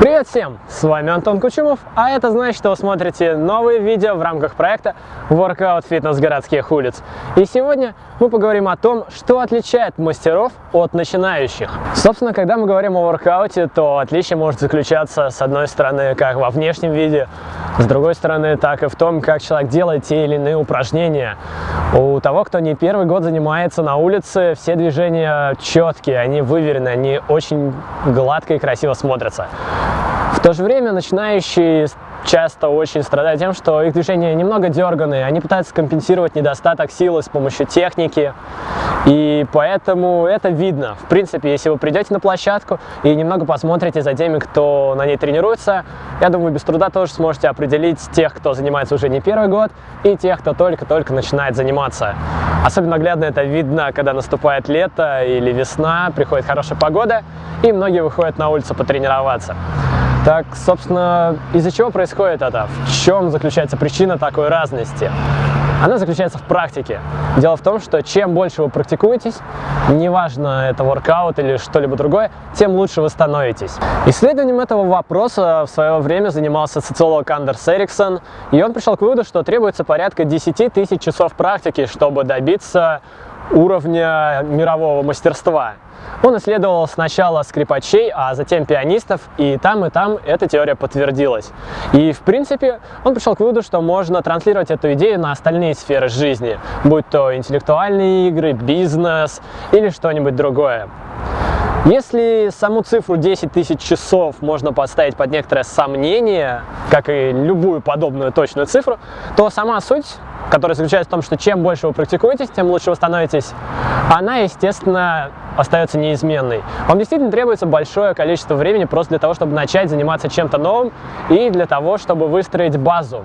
Привет всем! С вами Антон Кучумов, а это значит, что вы смотрите новые видео в рамках проекта Workout Fitness городских улиц. И сегодня мы поговорим о том, что отличает мастеров от начинающих. Собственно, когда мы говорим о воркауте, то отличие может заключаться с одной стороны как во внешнем виде, с другой стороны так и в том, как человек делает те или иные упражнения. У того, кто не первый год занимается на улице, все движения четкие, они выверены, они очень гладко и красиво смотрятся. В то же время начинающие часто очень страдают тем, что их движения немного дерганые, они пытаются компенсировать недостаток силы с помощью техники, и поэтому это видно. В принципе, если вы придете на площадку и немного посмотрите за теми, кто на ней тренируется, я думаю, без труда тоже сможете определить тех, кто занимается уже не первый год, и тех, кто только-только начинает заниматься. Особенно наглядно это видно, когда наступает лето или весна, приходит хорошая погода, и многие выходят на улицу потренироваться. Так, собственно, из-за чего происходит это? В чем заключается причина такой разности? Она заключается в практике. Дело в том, что чем больше вы практикуетесь, неважно это воркаут или что-либо другое, тем лучше вы становитесь. Исследованием этого вопроса в свое время занимался социолог Андерс Эриксон, и он пришел к выводу, что требуется порядка 10 тысяч часов практики, чтобы добиться уровня мирового мастерства. Он исследовал сначала скрипачей, а затем пианистов, и там и там эта теория подтвердилась. И в принципе он пришел к выводу, что можно транслировать эту идею на остальные сферы жизни, будь то интеллектуальные игры, бизнес или что-нибудь другое. Если саму цифру 10 тысяч часов можно поставить под некоторое сомнение, как и любую подобную точную цифру, то сама суть которая заключается в том, что чем больше вы практикуетесь, тем лучше вы становитесь, она, естественно, остается неизменной. Вам действительно требуется большое количество времени просто для того, чтобы начать заниматься чем-то новым и для того, чтобы выстроить базу.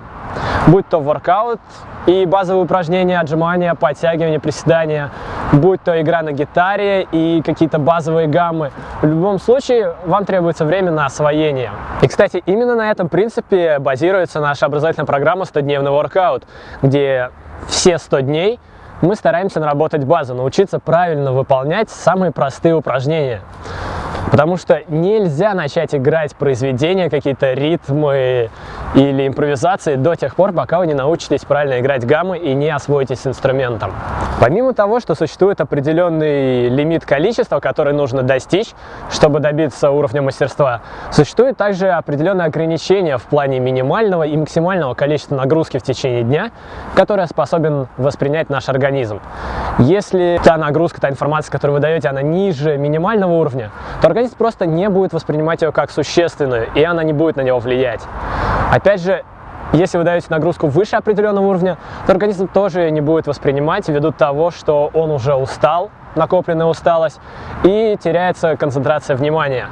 Будь то воркаут и базовые упражнения, отжимания, подтягивания, приседания, будь то игра на гитаре и какие-то базовые гаммы. В любом случае, вам требуется время на освоение. И, кстати, именно на этом принципе базируется наша образовательная программа «100-дневный воркаут», где все 100 дней мы стараемся наработать базу, научиться правильно выполнять самые простые упражнения. Потому что нельзя начать играть произведения, какие-то ритмы или импровизации до тех пор, пока вы не научитесь правильно играть гаммы и не освоитесь с инструментом. Помимо того, что существует определенный лимит количества, который нужно достичь, чтобы добиться уровня мастерства, существует также определенные ограничения в плане минимального и максимального количества нагрузки в течение дня, которое способен воспринять наш организм. Если та нагрузка, та информация, которую вы даете, она ниже минимального уровня, то организм просто не будет воспринимать ее как существенную, и она не будет на него влиять. Опять же, если вы даете нагрузку выше определенного уровня, то организм тоже не будет воспринимать ввиду того, что он уже устал, накопленная усталость, и теряется концентрация внимания.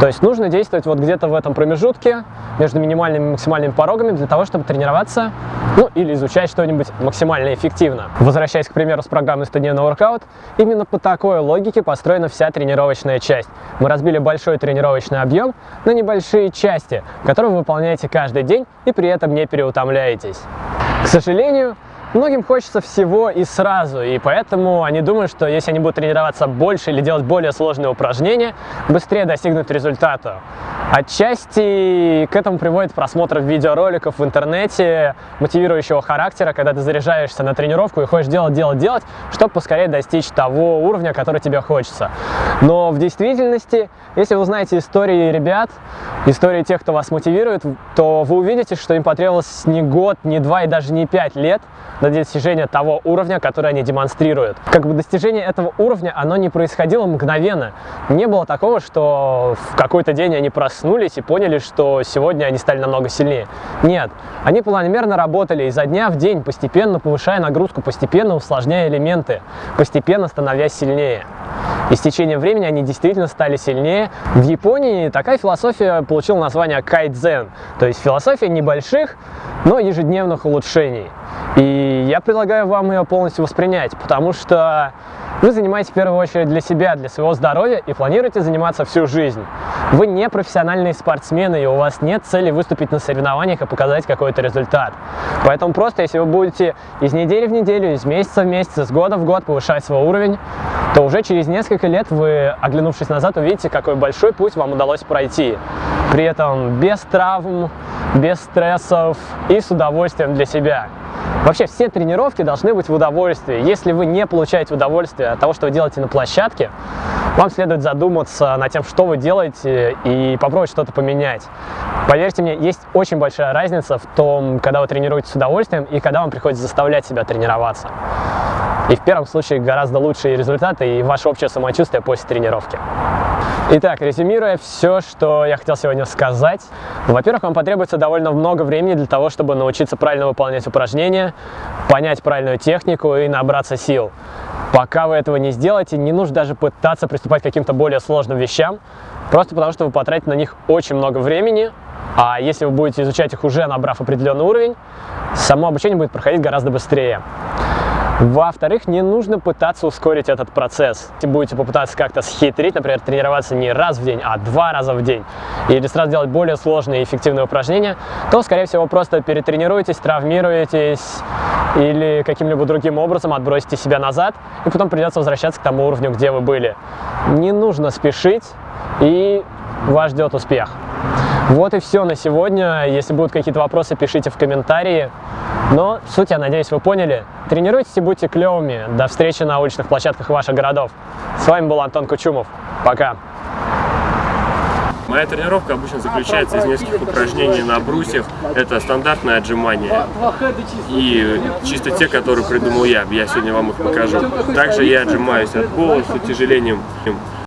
То есть нужно действовать вот где-то в этом промежутке между минимальными и максимальными порогами для того, чтобы тренироваться, ну или изучать что-нибудь максимально эффективно. Возвращаясь, к примеру, с программы 100-дневный воркаут, именно по такой логике построена вся тренировочная часть. Мы разбили большой тренировочный объем на небольшие части, которые вы выполняете каждый день и при этом не переутомляетесь. К сожалению, Многим хочется всего и сразу, и поэтому они думают, что если они будут тренироваться больше или делать более сложные упражнения, быстрее достигнут результата. Отчасти к этому приводит просмотр видеороликов в интернете мотивирующего характера, когда ты заряжаешься на тренировку и хочешь делать, делать, делать, чтобы поскорее достичь того уровня, который тебе хочется. Но в действительности, если вы узнаете истории ребят, истории тех, кто вас мотивирует, то вы увидите, что им потребовалось не год, не два и даже не пять лет до достижения того уровня, который они демонстрируют. Как бы достижение этого уровня, оно не происходило мгновенно. Не было такого, что в какой-то день они проснулись и поняли, что сегодня они стали намного сильнее. Нет, они планомерно работали изо дня в день, постепенно повышая нагрузку, постепенно усложняя элементы, постепенно становясь сильнее. И с течением времени они действительно стали сильнее. В Японии такая философия получила название кайдзен, то есть философия небольших, но ежедневных улучшений. И я предлагаю вам ее полностью воспринять, потому что вы занимаетесь в первую очередь для себя, для своего здоровья и планируете заниматься всю жизнь. Вы не профессиональные спортсмены, и у вас нет цели выступить на соревнованиях и показать какой-то результат. Поэтому просто, если вы будете из недели в неделю, из месяца в месяц, из года в год повышать свой уровень, то уже через несколько лет вы, оглянувшись назад, увидите, какой большой путь вам удалось пройти. При этом без травм, без стрессов и с удовольствием для себя. Вообще все тренировки должны быть в удовольствии. Если вы не получаете удовольствие от того, что вы делаете на площадке, вам следует задуматься над тем, что вы делаете и попробовать что-то поменять. Поверьте мне, есть очень большая разница в том, когда вы тренируетесь с удовольствием и когда вам приходится заставлять себя тренироваться. И в первом случае гораздо лучшие результаты и ваше общее самочувствие после тренировки. Итак, резюмируя все, что я хотел сегодня сказать. Во-первых, вам потребуется довольно много времени для того, чтобы научиться правильно выполнять упражнения, понять правильную технику и набраться сил. Пока вы этого не сделаете, не нужно даже пытаться приступать к каким-то более сложным вещам, просто потому что вы потратите на них очень много времени, а если вы будете изучать их уже набрав определенный уровень, само обучение будет проходить гораздо быстрее. Во-вторых, не нужно пытаться ускорить этот процесс. Если будете попытаться как-то схитрить, например, тренироваться не раз в день, а два раза в день, или сразу делать более сложные и эффективные упражнения, то, скорее всего, просто перетренируетесь, травмируетесь или каким-либо другим образом отбросите себя назад, и потом придется возвращаться к тому уровню, где вы были. Не нужно спешить, и вас ждет успех. Вот и все на сегодня. Если будут какие-то вопросы, пишите в комментарии. Но суть, я надеюсь, вы поняли. Тренируйтесь и будьте клевыми. До встречи на уличных площадках ваших городов. С вами был Антон Кучумов. Пока. Моя тренировка обычно заключается из нескольких упражнений на брусьях. Это стандартное отжимание и чисто те, которые придумал я. Я сегодня вам их покажу. Также я отжимаюсь от пола с утяжелением